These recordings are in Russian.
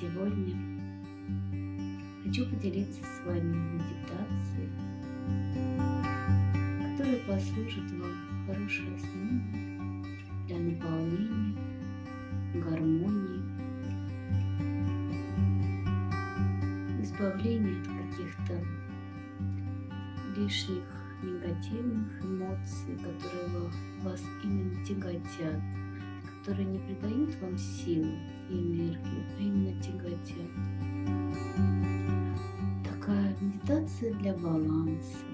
Сегодня. Хочу поделиться с вами медитацией, которая послужит вам хорошей основой для наполнения, гармонии, избавления от каких-то лишних негативных эмоций, которые вас именно тяготят, которые не придают вам силу и энергию, а именно тяготят. Такая медитация для баланса.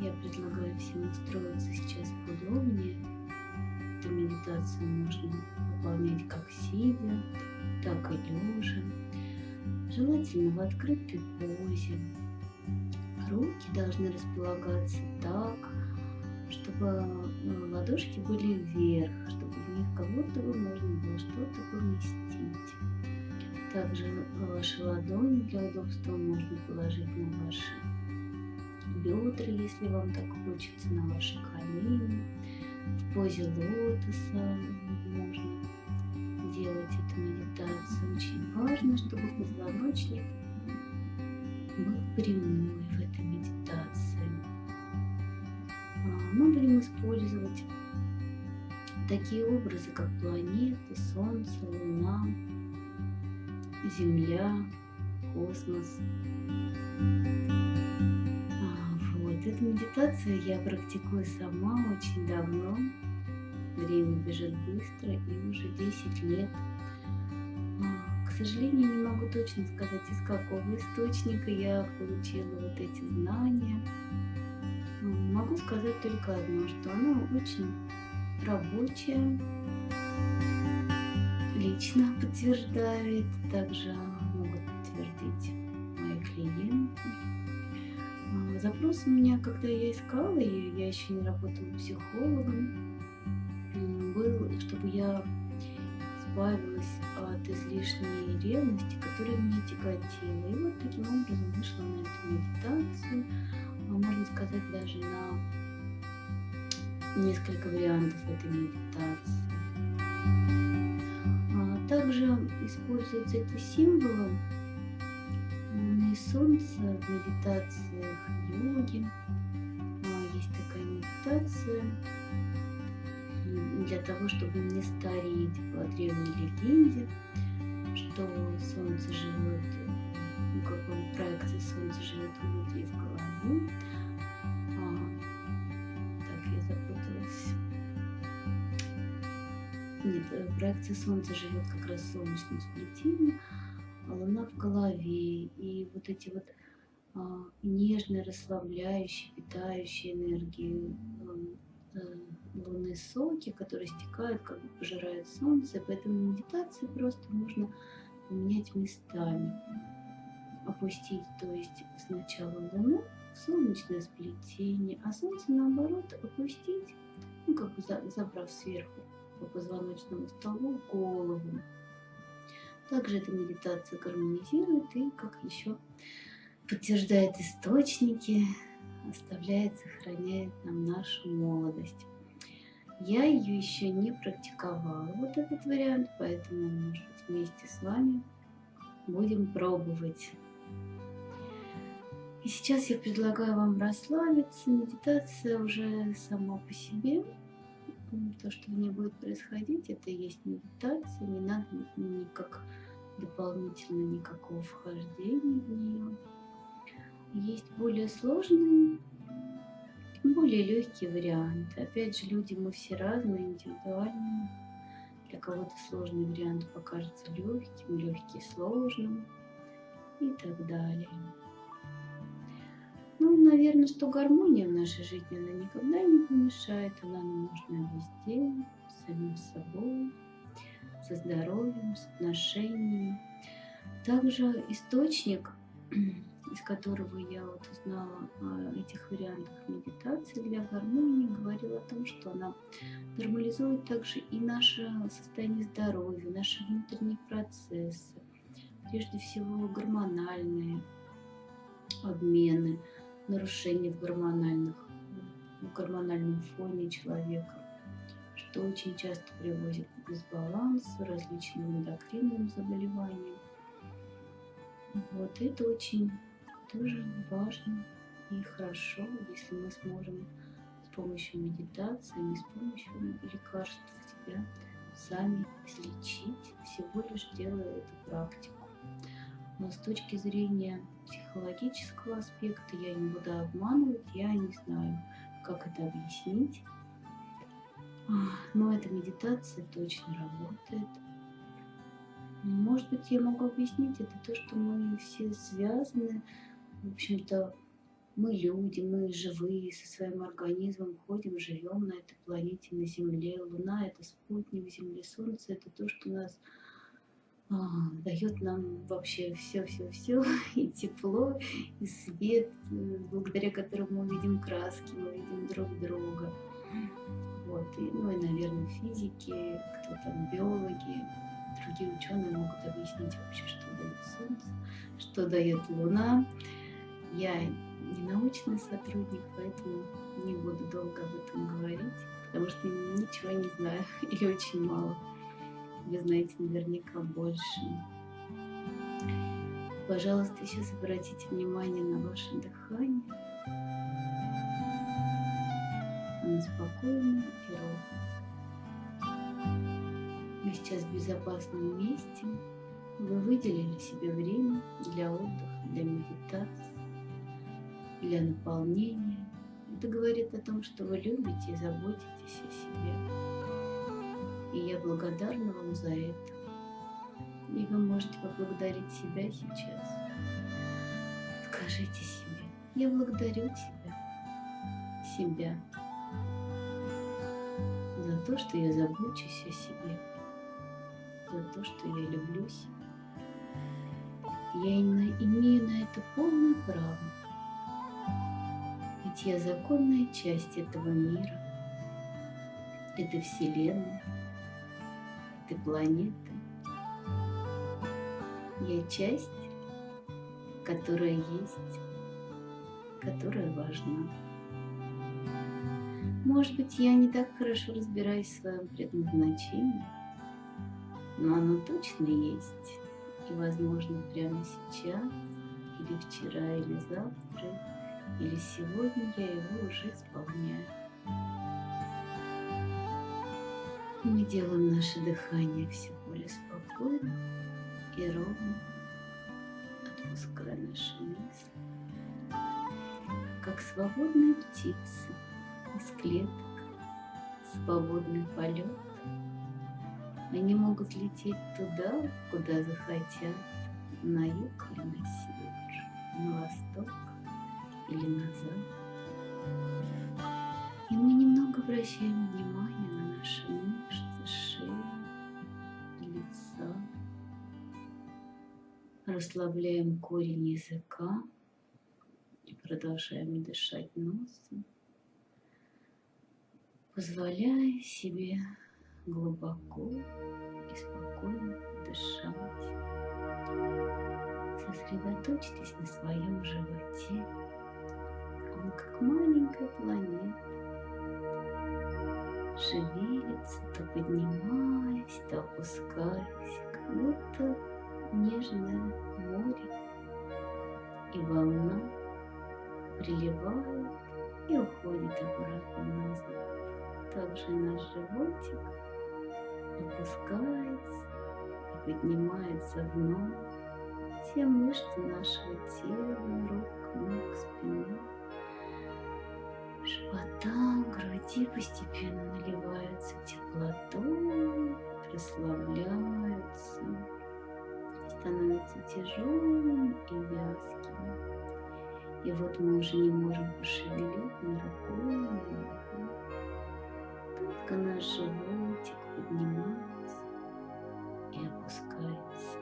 Я предлагаю всем устроиться сейчас поудобнее. Эту медитацию можно выполнять как сидя, так и лежа. Желательно в открытой позе. Руки должны располагаться так, чтобы ну, ладошки были вверх, чтобы в них как будто бы можно было что-то поместить. Также ваши ладони для удобства можно положить на ваши бедра, если вам так хочется, на ваши колени. В позе лотоса можно делать эту медитацию. Очень важно, чтобы позвоночник был прямой в этой медитации. А, мы будем использовать такие образы, как планеты, Солнце, Луна, Земля, космос. А, вот, эту медитацию я практикую сама очень давно. Время бежит быстро и уже 10 лет. А, к сожалению, не могу точно сказать, из какого источника я получила вот эти знания. Могу сказать только одно, что она очень рабочая, лично подтверждает, также могут подтвердить мои клиенты. А, запрос у меня, когда я искала ее, я еще не работала психологом, был, чтобы я избавилась от излишней ревности, которая меня тяготила. И вот таким образом вышла на эту медитацию, а можно сказать, даже на несколько вариантов этой медитации. А также используются эти символы Луны и Солнца в медитациях йоги. А есть такая медитация для того, чтобы не стареть по древней легенде, что Солнце живет, ну, как бы проекция Солнца живет у людей в голове. Проекция Солнца живет как раз в солнечном а Луна в голове. И вот эти вот а, нежные, расслабляющие, питающие энергии э, лунные соки, которые стекают, как бы пожирают солнце. Поэтому медитации просто можно поменять местами. Опустить, то есть сначала луну солнечное сплетение, а солнце наоборот опустить, ну как бы забрав сверху по позвоночному столбу голову. Также эта медитация гармонизирует и, как еще подтверждает источники, оставляет, сохраняет нам нашу молодость. Я ее еще не практиковала, вот этот вариант, поэтому, может быть, вместе с вами будем пробовать. И сейчас я предлагаю вам расслабиться. Медитация уже сама по себе. То, что в ней будет происходить, это и есть медитация. Не надо никак дополнительно никакого вхождения в нее. Есть более сложные более легкие варианты. Опять же, люди мы все разные, индивидуальные. Для кого-то сложный вариант покажется легким, легкий сложным и так далее. Ну, наверное, что гармония в нашей жизни, она никогда не помешает, она нам нужна везде, самим собой, со здоровьем, с отношениями. Также источник из которого я вот узнала о этих вариантах медитации для гармонии, говорила о том, что она нормализует также и наше состояние здоровья, наши внутренние процессы, прежде всего гормональные обмены, нарушения в гормональных, в гормональном фоне человека, что очень часто приводит к дисбалансу, различным эндокринным заболеваниям. Вот это очень тоже важно и хорошо, если мы сможем с помощью медитации, не с помощью лекарств себя сами излечить, всего лишь делая эту практику. Но с точки зрения психологического аспекта я не буду обманывать, я не знаю, как это объяснить. Но эта медитация точно работает. Может быть, я могу объяснить это то, что мы все связаны. В общем-то, мы люди, мы живые, со своим организмом ходим, живем на этой планете, на Земле. Луна — это спутник Земли, Солнце — это то, что нас дает нам вообще все-все-все, и тепло, и свет, э, благодаря которому мы видим краски, мы видим друг друга. Вот, и, ну и, наверное, физики, кто там, биологи, другие ученые могут объяснить вообще, что дает Солнце, что дает Луна. Я не научный сотрудник, поэтому не буду долго об этом говорить, потому что ничего не знаю или очень мало. Вы знаете наверняка больше. Пожалуйста, сейчас обратите внимание на ваше дыхание. Оно спокойное и ровное. Мы сейчас в безопасном месте. Вы выделили себе время для отдыха, для медитации для наполнения. Это говорит о том, что вы любите и заботитесь о себе. И я благодарна вам за это. И вы можете поблагодарить себя сейчас. Скажите себе, я благодарю тебя, себя, за то, что я забочусь о себе, за то, что я люблю себя. Я имею на это полное право ведь я законная часть этого мира, этой Вселенной, этой планеты. Я часть, которая есть, которая важна. Может быть, я не так хорошо разбираюсь в своем предназначении, но оно точно есть. И, возможно, прямо сейчас, или вчера, или завтра, или сегодня я его уже исполняю. Мы делаем наше дыхание все более спокойно и ровно, отпуская наши мысли, как свободные птицы из клеток, свободный полет. Они могут лететь туда, куда захотят, на юг или на север, на восток или назад. И мы немного обращаем внимание Расслабляем корень языка и продолжаем дышать носом, позволяя себе глубоко и спокойно дышать. Сосредоточьтесь на своем животе. Он как маленькая планета, шевелится, то поднимаясь, то опускаясь, как будто нежное море, и волна приливает и уходит обратно назад. Также наш животик опускается и поднимается вновь. Все мышцы нашего тела, рук, ног, спины живота, груди постепенно наливаются теплотой, расслабляются, становятся тяжелыми и вязкими. И вот мы уже не можем пошевелить ни рукой, ни ногой. Только наш животик поднимается и опускается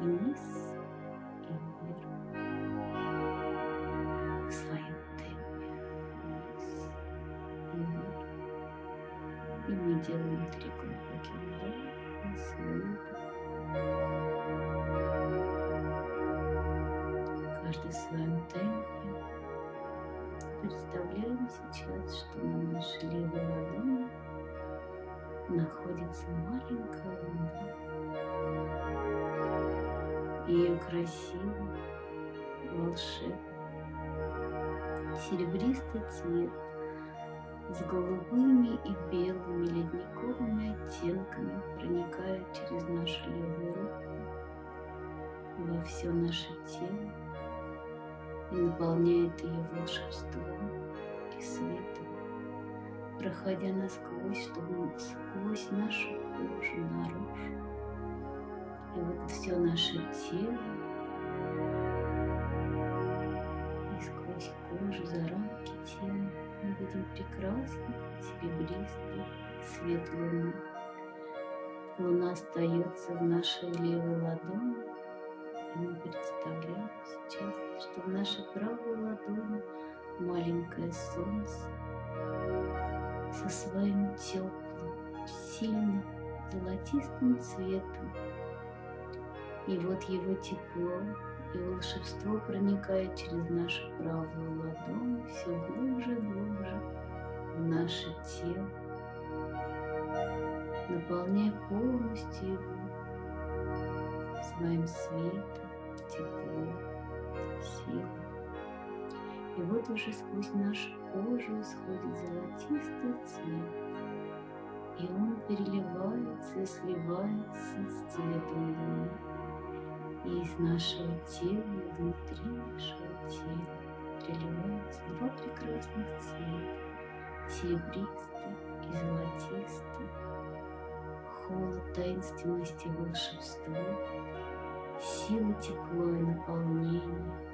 вниз что на нашей левой находится маленькая луна. ее красивый, волшебный, серебристый цвет с голубыми и белыми ледниковыми оттенками проникает через нашу левую руку во все наше тело и наполняет ее волшебством и светом, проходя насквозь, чтобы сквозь нашу кожу наружу. И вот все наше тело и сквозь кожу за рамки тела мы видим прекрасный серебристый свет луны. Луна остается в нашей левой ладони, и мы представляем сейчас, что в нашей правой ладони маленькое солнце со своим теплым, сильным золотистым цветом. И вот его тепло и волшебство проникает через нашу правую ладонь все глубже и глубже в наше тело, наполняя полностью его своим светом, теплом, силой. И вот уже сквозь нашу кожу исходит золотистый цвет, и он переливается и сливается с цветом луны. И из нашего тела, внутри нашего тела переливаются два прекрасных цвета, серебристый и золотистый, холод таинственности волшебства, сила, тепло и наполнение.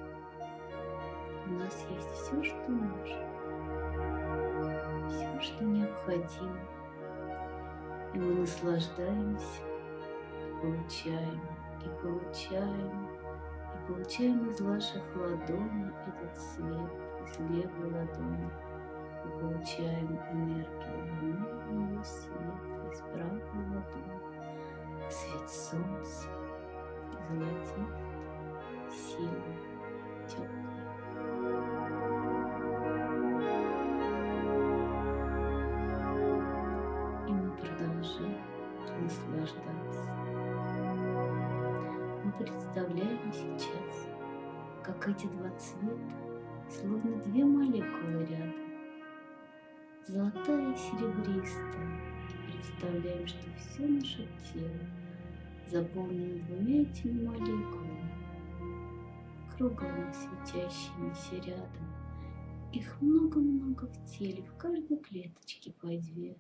У нас есть все, что нужно, все, что необходимо, и мы наслаждаемся, получаем и получаем, и получаем из ваших ладоней этот свет, из левой ладони. И получаем энергию луны, ее свет, из правой ладони, свет солнца, золотистый, сильный, теплый. Как эти два цвета, словно две молекулы рядом, золотая и серебристая, представляем, что все наше тело заполнено двумя этими молекулами, круглыми светящимися рядом. Их много-много в теле, в каждой клеточке по две.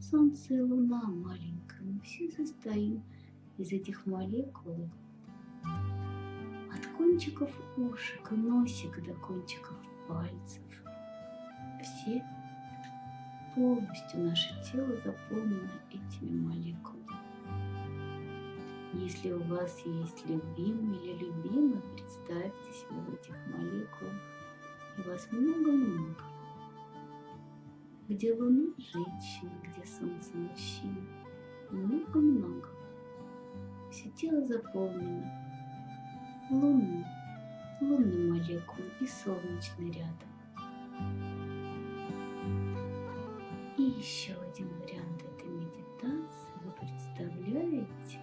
Солнце и луна маленькая, мы все состоим из этих молекул кончиков ушек и носика до кончиков пальцев. Все полностью наше тело заполнено этими молекулами. Если у вас есть любимый или любимая, представьте себя в этих молекулах, и вас много-много. Где луна женщина, где солнце мужчина, много-много. Все тело заполнено лунной, лунной молекулой и солнечной рядом. И еще один вариант этой медитации. Вы представляете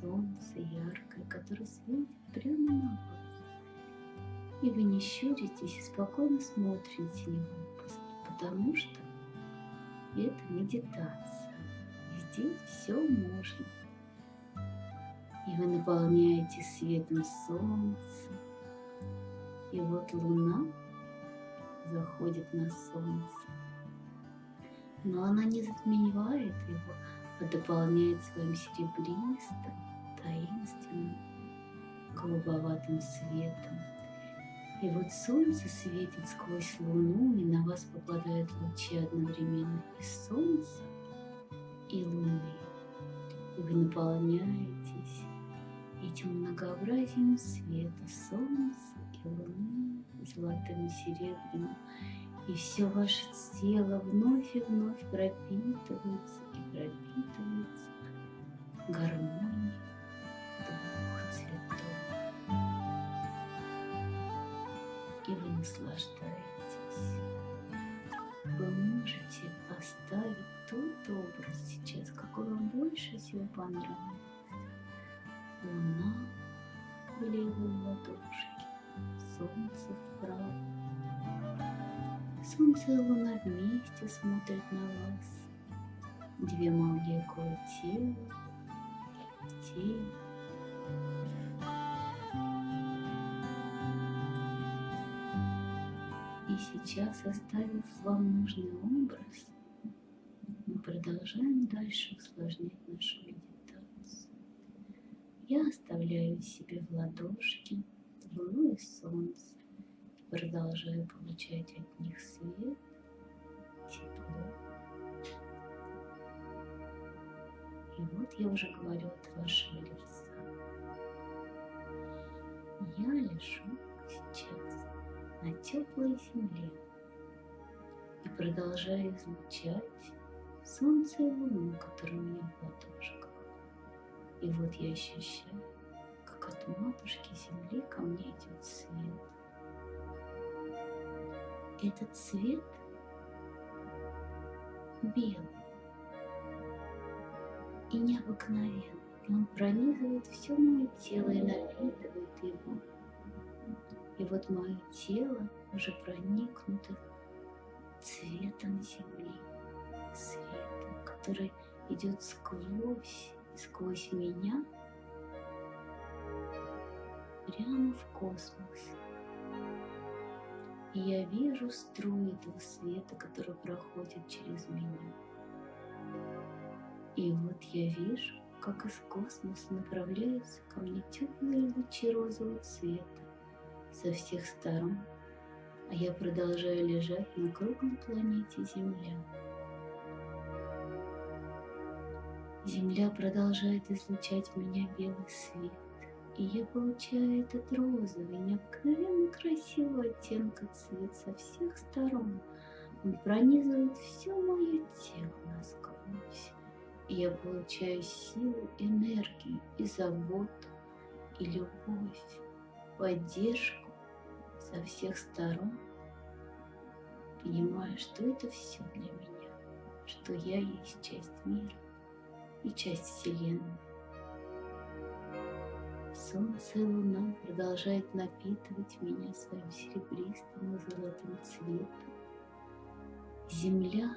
солнце яркое, которое светит прямо на вас. И вы не щуритесь и спокойно смотрите на него, потому что это медитация. Здесь все можно. Вы наполняете светом солнца. И вот луна заходит на солнце. Но она не затмевает его, а дополняет своим серебристым, таинственным, голубоватым светом. И вот солнце светит сквозь луну, и на вас попадают лучи одновременно и солнца, и луны. И вы наполняетесь этим многообразием света солнца и луны, золотым и серебряным. И все ваше тело вновь и вновь пропитывается и пропитывается гармонией двух цветов. И вы наслаждаетесь. Вы можете оставить тот образ сейчас, какой вам больше всего понравился. Луна в левой ладошке, солнце вправо. Солнце и луна вместе смотрят на вас. Две молекулы тела, тень. И сейчас, оставив вам нужный образ, мы продолжаем дальше усложнять нашу. Я оставляю себе в ладошки луну и солнце, продолжаю получать от них свет, тепло. И вот я уже говорю от вашего лица. Я лежу сейчас на теплой земле и продолжаю излучать солнце и луну, которые у меня в ладошках. И вот я ощущаю, как от матушки земли ко мне идет свет. Этот цвет белый и необыкновенный. Он пронизывает все мое тело и напитывает его. И вот мое тело уже проникнуто цветом земли, светом, который идет сквозь, сквозь меня прямо в космос. И я вижу струи этого света, который проходит через меня. И вот я вижу, как из космоса направляются ко мне теплые лучи розового цвета со всех сторон, а я продолжаю лежать на круглой планете Земля. Земля продолжает излучать в меня белый свет, и я получаю этот розовый, необыкновенно красивый оттенка цвет со всех сторон. Он пронизывает все мое тело насквозь. И я получаю силу, энергию и заботу, и любовь, поддержку со всех сторон. Понимаю, что это все для меня, что я есть часть мира и часть Вселенной. Солнце и луна продолжают напитывать меня своим серебристым и золотым цветом. Земля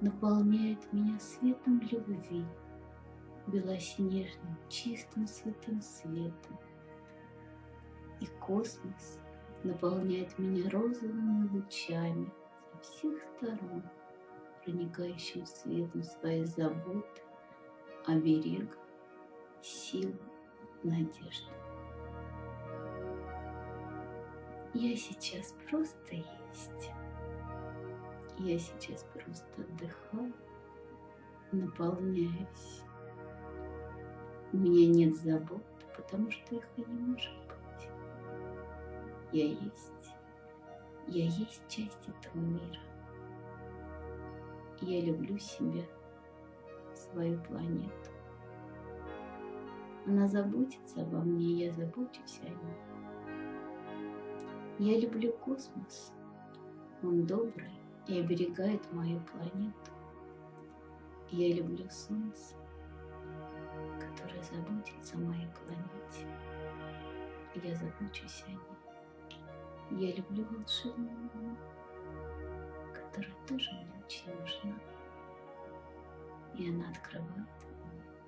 наполняет меня светом любви, белоснежным, чистым святым светом. И космос наполняет меня розовыми лучами со всех сторон, проникающим светом своей заботы, оберега, силы надежды. Я сейчас просто есть. Я сейчас просто отдыхаю, наполняюсь. У меня нет забот, потому что их и не может быть. Я есть. Я есть часть этого мира. Я люблю себя, свою планету. Она заботится обо мне, я забочусь о ней. Я люблю космос. Он добрый и оберегает мою планету. Я люблю Солнце, которое заботится о моей планете. Я забочусь о ней. Я люблю волшебную которая тоже мне очень нужна. И она открывает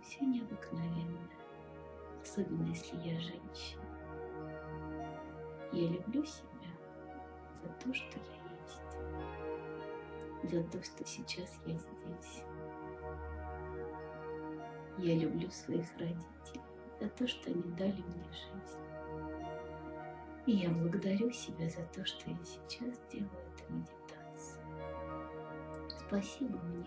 все необыкновенное особенно если я женщина. Я люблю себя за то, что я есть, за то, что сейчас я здесь. Я люблю своих родителей за то, что они дали мне жизнь. И я благодарю себя за то, что я сейчас делаю эту медитацию. Спасибо мне.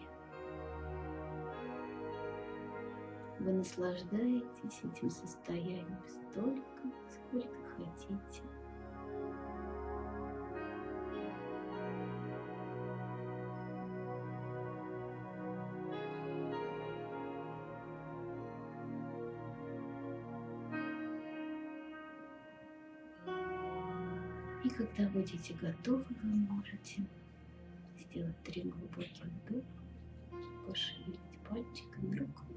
Вы наслаждаетесь этим состоянием столько, сколько хотите. И когда будете готовы, вы можете сделать три глубоких вдоха, пошевелить пальчиками рук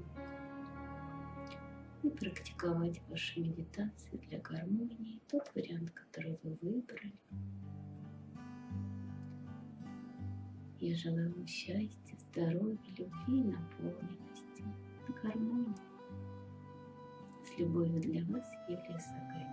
и практиковать ваши медитации для гармонии, тот вариант, который вы выбрали. Я желаю вам счастья, здоровья, любви наполненности, гармонии. С любовью для вас, Юлия Сагайца.